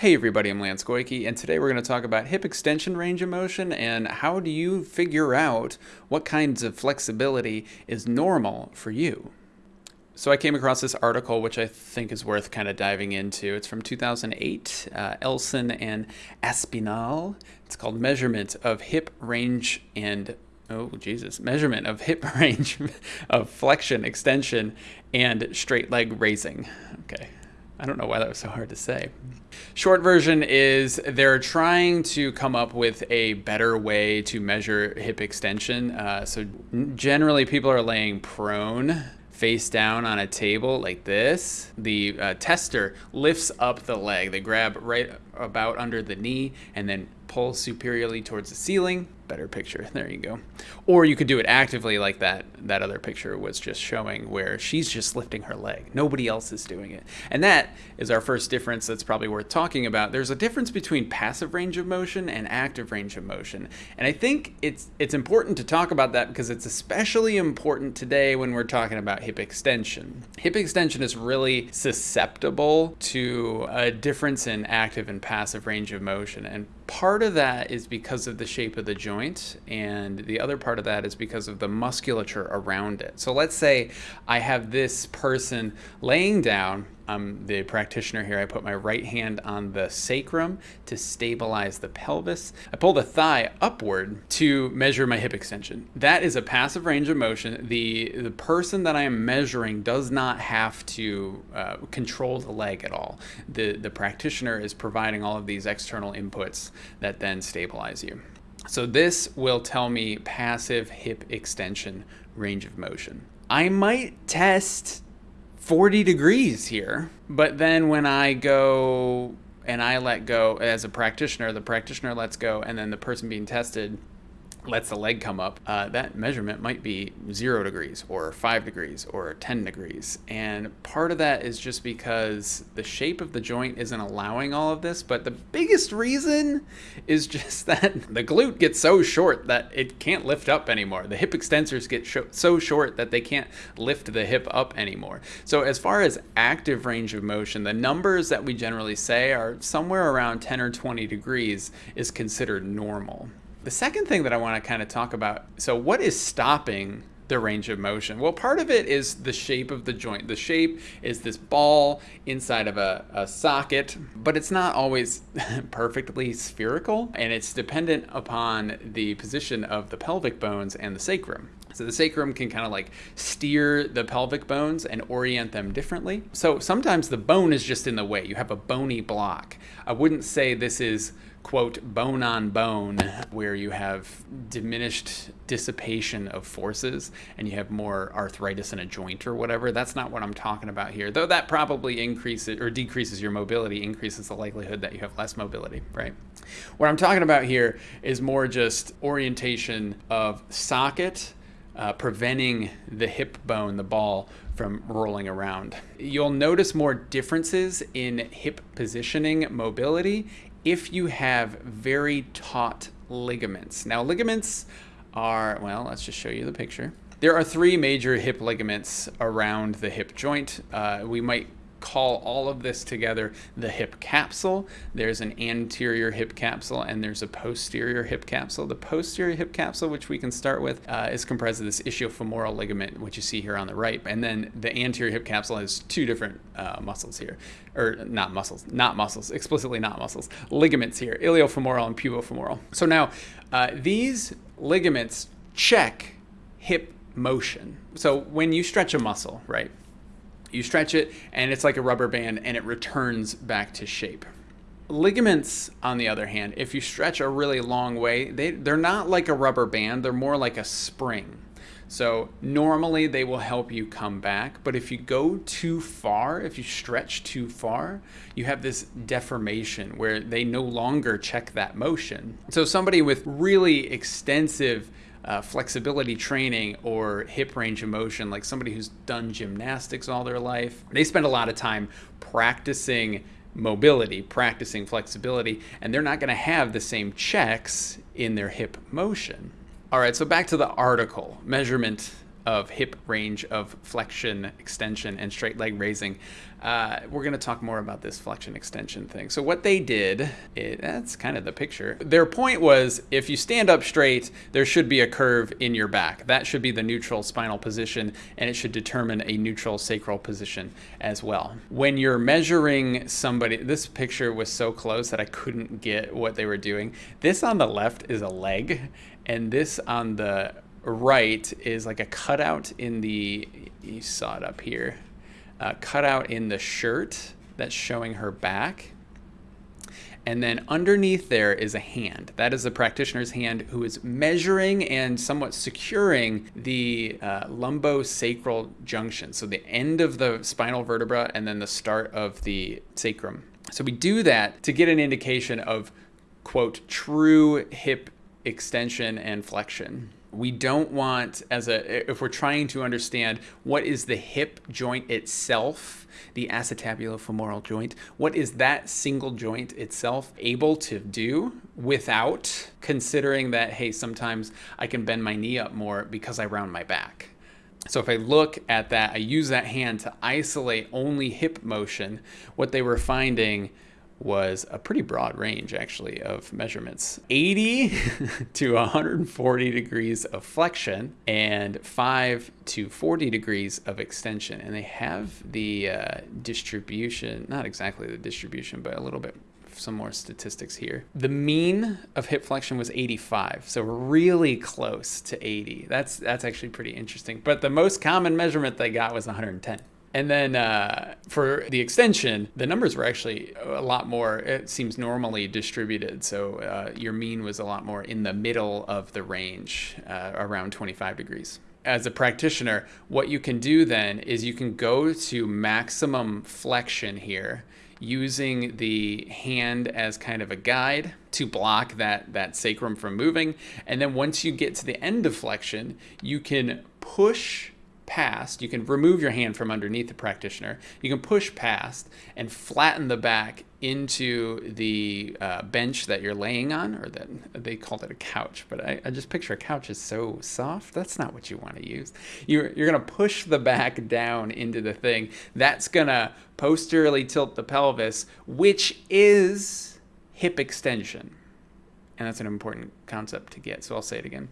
Hey everybody, I'm Lance Goyke, and today we're going to talk about hip extension range of motion and how do you figure out what kinds of flexibility is normal for you. So I came across this article, which I think is worth kind of diving into. It's from 2008, uh, Elson and Aspinall. It's called Measurement of Hip Range and oh Jesus, measurement of hip range of flexion, extension, and straight leg raising. Okay, I don't know why that was so hard to say. Short version is they're trying to come up with a better way to measure hip extension. Uh, so generally, people are laying prone face down on a table like this. The uh, tester lifts up the leg. They grab right about under the knee and then pull superiorly towards the ceiling better picture. There you go. Or you could do it actively like that that other picture was just showing where she's just lifting her leg. Nobody else is doing it. And that is our first difference that's probably worth talking about. There's a difference between passive range of motion and active range of motion. And I think it's it's important to talk about that because it's especially important today when we're talking about hip extension. Hip extension is really susceptible to a difference in active and passive range of motion. And part of that is because of the shape of the joint and the other part of that is because of the musculature around it. So let's say I have this person laying down I'm the practitioner here. I put my right hand on the sacrum to stabilize the pelvis. I pull the thigh upward to measure my hip extension. That is a passive range of motion. The, the person that I am measuring does not have to uh, control the leg at all. The, the practitioner is providing all of these external inputs that then stabilize you. So this will tell me passive hip extension range of motion. I might test 40 degrees here. But then when I go and I let go as a practitioner, the practitioner lets go, and then the person being tested lets the leg come up, uh, that measurement might be zero degrees or five degrees or 10 degrees. And part of that is just because the shape of the joint isn't allowing all of this. But the biggest reason is just that the glute gets so short that it can't lift up anymore. The hip extensors get so short that they can't lift the hip up anymore. So, as far as active range of motion, the numbers that we generally say are somewhere around 10 or 20 degrees is considered normal. The second thing that I want to kind of talk about so, what is stopping the range of motion? Well, part of it is the shape of the joint. The shape is this ball inside of a, a socket, but it's not always perfectly spherical, and it's dependent upon the position of the pelvic bones and the sacrum. So the sacrum can kind of like steer the pelvic bones and orient them differently. So sometimes the bone is just in the way. You have a bony block. I wouldn't say this is quote, bone on bone, where you have diminished dissipation of forces and you have more arthritis in a joint or whatever. That's not what I'm talking about here, though that probably increases or decreases your mobility, increases the likelihood that you have less mobility, right? What I'm talking about here is more just orientation of socket. Uh, preventing the hip bone, the ball, from rolling around. You'll notice more differences in hip positioning mobility if you have very taut ligaments. Now, ligaments are, well, let's just show you the picture. There are three major hip ligaments around the hip joint. Uh, we might call all of this together the hip capsule. There's an anterior hip capsule and there's a posterior hip capsule. The posterior hip capsule, which we can start with, uh, is comprised of this ischiofemoral ligament, which you see here on the right. And then the anterior hip capsule has two different uh, muscles here, or not muscles, not muscles, explicitly not muscles, ligaments here, iliofemoral and pubofemoral. So now uh, these ligaments check hip motion. So when you stretch a muscle, right? You stretch it and it's like a rubber band and it returns back to shape. Ligaments, on the other hand, if you stretch a really long way, they, they're not like a rubber band, they're more like a spring. So normally they will help you come back, but if you go too far, if you stretch too far, you have this deformation where they no longer check that motion. So somebody with really extensive uh, flexibility training or hip range of motion, like somebody who's done gymnastics all their life, they spend a lot of time practicing mobility, practicing flexibility, and they're not going to have the same checks in their hip motion. All right, so back to the article measurement of hip range of flexion, extension, and straight leg raising. Uh, we're going to talk more about this flexion extension thing. So what they did, it, that's kind of the picture. Their point was if you stand up straight, there should be a curve in your back. That should be the neutral spinal position, and it should determine a neutral sacral position as well. When you're measuring somebody, this picture was so close that I couldn't get what they were doing. This on the left is a leg, and this on the right is like a cutout in the, you saw it up here, cutout in the shirt that's showing her back. And then underneath there is a hand. That is the practitioner's hand who is measuring and somewhat securing the uh, lumbosacral junction. So the end of the spinal vertebra and then the start of the sacrum. So we do that to get an indication of, quote, true hip extension and flexion we don't want as a if we're trying to understand what is the hip joint itself the acetabulo-femoral joint what is that single joint itself able to do without considering that hey sometimes i can bend my knee up more because i round my back? So if I look at that, I use that hand to isolate only hip motion, what they were finding was a pretty broad range actually of measurements 80 to 140 degrees of flexion and 5 to 40 degrees of extension and they have the uh, distribution not exactly the distribution but a little bit some more statistics here. The mean of hip flexion was 85, so really close to 80. That's that's actually pretty interesting. But the most common measurement they got was 110. And then uh, for the extension, the numbers were actually a lot more, it seems normally distributed. So uh, your mean was a lot more in the middle of the range, uh, around 25 degrees. As a practitioner, what you can do then is you can go to maximum flexion here using the hand as kind of a guide to block that, that sacrum from moving. And then once you get to the end of flexion, you can push past, you can remove your hand from underneath the practitioner, you can push past and flatten the back into the uh, bench that you're laying on, or that they called it a couch, but I, I just picture a couch is so soft. That's not what you want to use. You're, you're going to push the back down into the thing. That's going to posteriorly tilt the pelvis, which is hip extension. And that's an important concept to get, so I'll say it again.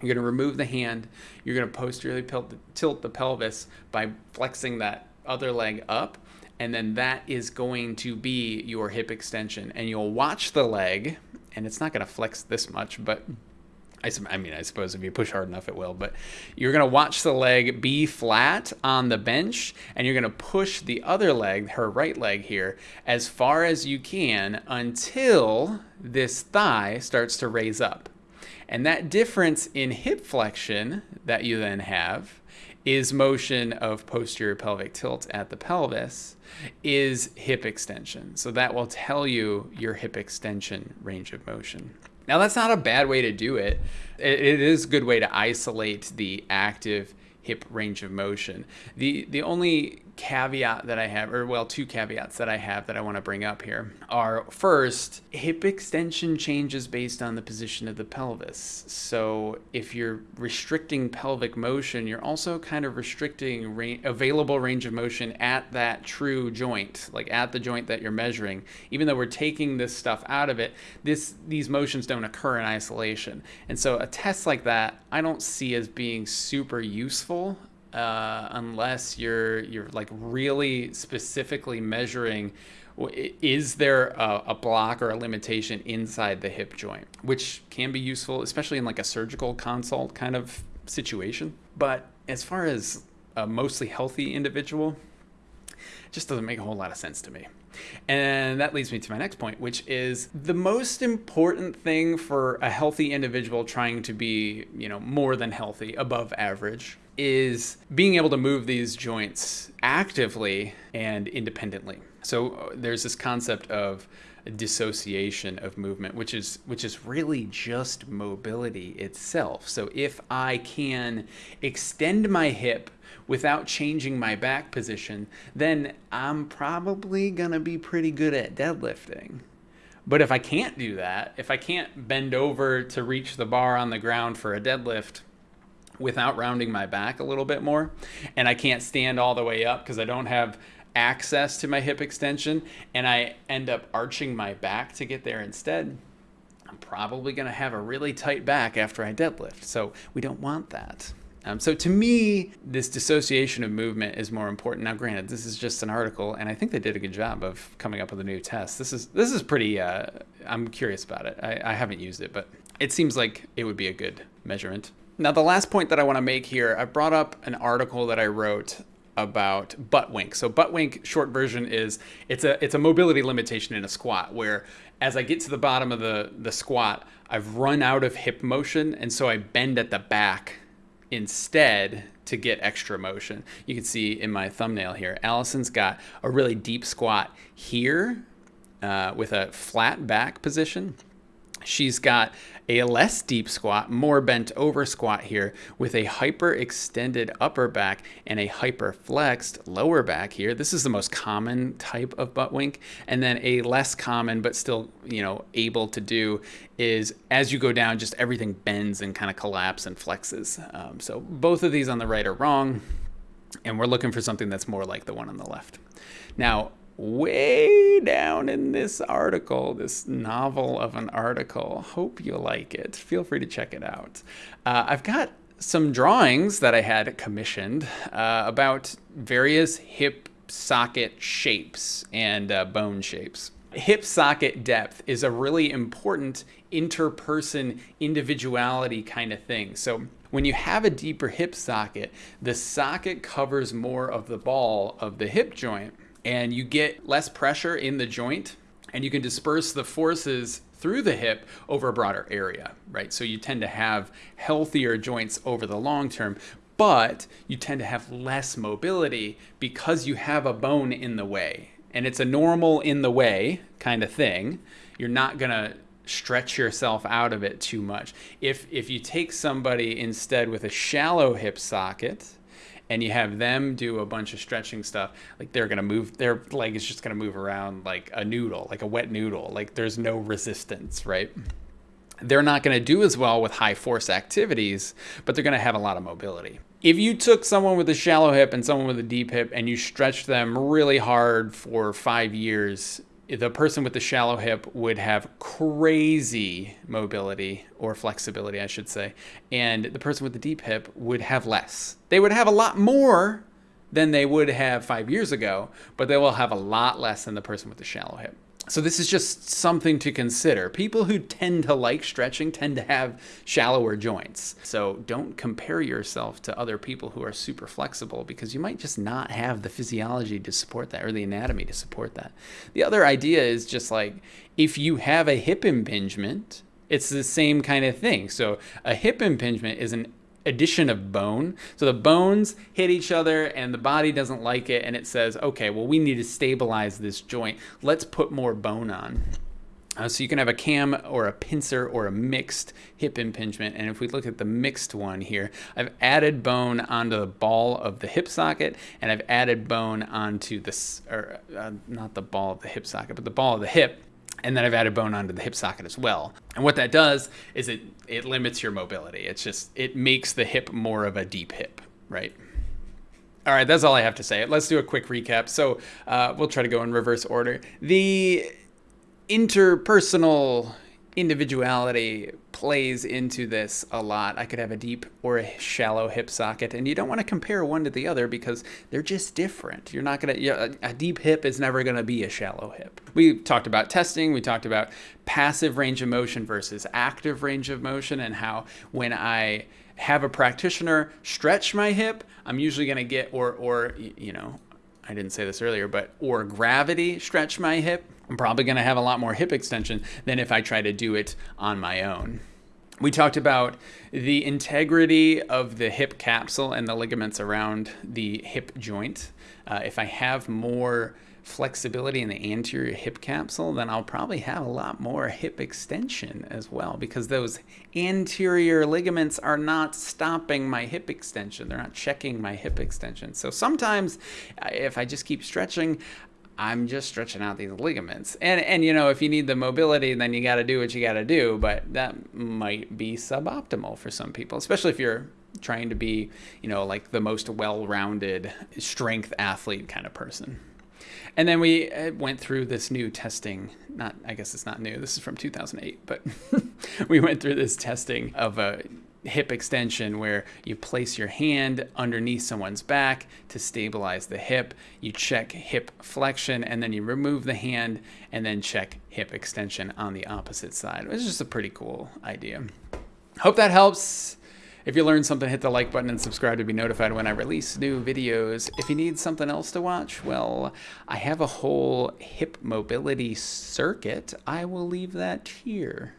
You're going to remove the hand. You're going to posteriorly tilt the pelvis by flexing that other leg up. And then that is going to be your hip extension. And you'll watch the leg, and it's not going to flex this much, but I, I mean, I suppose if you push hard enough, it will. But you're going to watch the leg be flat on the bench, and you're going to push the other leg, her right leg here, as far as you can until this thigh starts to raise up. And that difference in hip flexion that you then have is motion of posterior pelvic tilt at the pelvis is hip extension. So that will tell you your hip extension range of motion. Now that's not a bad way to do it. It is a good way to isolate the active hip range of motion. The the only caveat that I have, or well, two caveats that I have that I want to bring up here are first, hip extension changes based on the position of the pelvis. So if you're restricting pelvic motion, you're also kind of restricting ra- available range of motion at that true joint, like at the joint that you're measuring. Even though we're taking this stuff out of it, this these motions don't occur in isolation. And so a test like that, I don't see as being super useful uh, unless you're you're like really specifically measuring is there a, a, block or a limitation inside the hip joint which can be useful especially in like a surgical consult kind of situation. But as far as a mostly healthy individual it just doesn't make a whole lot of sense to me and that leads me to my next point, which is the most important thing for a healthy individual trying to be, you know, more than healthy, above average, is being able to move these joints actively and independently. So uh, there's this concept of dissociation of movement which is which is really just mobility itself so if i can extend my hip without changing my back position then i'm probably going to be pretty good at deadlifting but if i can't do that if i can't bend over to reach the bar on the ground for a deadlift without rounding my back a little bit more. And I can't stand all the way up because I don't have access to my hip extension and I end up arching my back to get there instead. I'm probably going to have a really tight back after I deadlift. So we don't want that. Um, so to me, this dissociation of movement is more important. Now, granted, this is just an article, and I think they did a good job of coming up with a new test. This is this is pretty. Uh, I'm curious about it. I, I haven't used it, but it seems like it would be a good measurement. Now, the last point that I want to make here, I brought up an article that I wrote about butt wink. So butt wink short version is it's a it's a mobility limitation in a squat where as I get to the bottom of the the squat, I've run out of hip motion and so I bend at the back instead to get extra motion. You can see in my thumbnail here, Allison's got a really deep squat here uh, with a flat back position. She's got a less deep squat, more bent over squat here with a hyper extended upper back and a hyper flexed lower back here. This is the most common type of butt wink. And then a less common, but still, you know, able to do is as you go down, just everything bends and kind of collapse and flexes. Um, so both of these on the right are wrong. And we're looking for something that's more like the one on the left. Now, way down in this article, this novel of an article. Hope you like it. Feel free to check it out. Uh, I've got some drawings that I had commissioned uh, about various hip socket shapes and uh, bone shapes. Hip socket depth is a really important interperson individuality kind of thing. So when you have a deeper hip socket, the socket covers more of the ball of the hip joint and you get less pressure in the joint and you can disperse the forces through the hip over a broader area, right? So you tend to have healthier joints over the long term, but you tend to have less mobility because you have a bone in the way. And it's a normal in the way kind of thing. You're not going to stretch yourself out of it too much. If if you take somebody instead with a shallow hip socket, and you have them do a bunch of stretching stuff, like they're gonna move, their leg is just gonna move around like a noodle, like a wet noodle. Like there's no resistance, right? They're not gonna do as well with high force activities, but they're gonna have a lot of mobility. If you took someone with a shallow hip and someone with a deep hip and you stretched them really hard for five years, the person with the shallow hip would have crazy mobility or flexibility, I should say, and the person with the deep hip would have less. They would have a lot more than they would have five years ago, but they will have a lot less than the person with the shallow hip. So this is just something to consider. People who tend to like stretching tend to have shallower joints. So don't compare yourself to other people who are super flexible because you might just not have the physiology to support that or the anatomy to support that. The other idea is just like if you have a hip impingement, it's the same kind of thing. So a hip impingement is an addition of bone. So the bones hit each other and the body doesn't like it and it says, okay, well, we need to stabilize this joint. Let's put more bone on. Uh, so you can have a cam or a pincer or a mixed hip impingement. And if we look at the mixed one here, I've added bone onto the ball of the hip socket and I've added bone onto this, or uh, not the ball of the hip socket, but the ball of the hip and then I've added bone onto the hip socket as well. And what that does is it it limits your mobility. It's just it makes the hip more of a deep hip, right? All right, that's all I have to say. Let's do a quick recap. So uh, we'll try to go in reverse order. The interpersonal individuality plays into this a lot. I could have a deep or a shallow hip socket, and you don't want to compare one to the other because they're just different. You're not going to, a deep hip is never going to be a shallow hip. We talked about testing, we talked about passive range of motion versus active range of motion, and how when I have a practitioner stretch my hip, I'm usually going to get, or, or, you know, I didn't say this earlier, but or gravity stretch my hip, I'm probably going to have a lot more hip extension than if I try to do it on my own. We talked about the integrity of the hip capsule and the ligaments around the hip joint. Uh, if I have more flexibility in the anterior hip capsule, then I'll probably have a lot more hip extension as well because those anterior ligaments are not stopping my hip extension. They're not checking my hip extension. So sometimes if I just keep stretching, I'm just stretching out these ligaments. And and you know, if you need the mobility, then you got to do what you got to do, but that might be suboptimal for some people, especially if you're trying to be, you know, like the most well-rounded strength athlete kind of person. And then we uh, went through this new testing. Not, I guess it's not new. This is from 2008, but we went through this testing of a hip extension where you place your hand underneath someone's back to stabilize the hip. You check hip flexion and then you remove the hand and then check hip extension on the opposite side. It's just a pretty cool idea. Hope that helps. If you learned something, hit the like button and subscribe to be notified when I release new videos. If you need something else to watch, well, I have a whole hip mobility circuit. I will leave that here.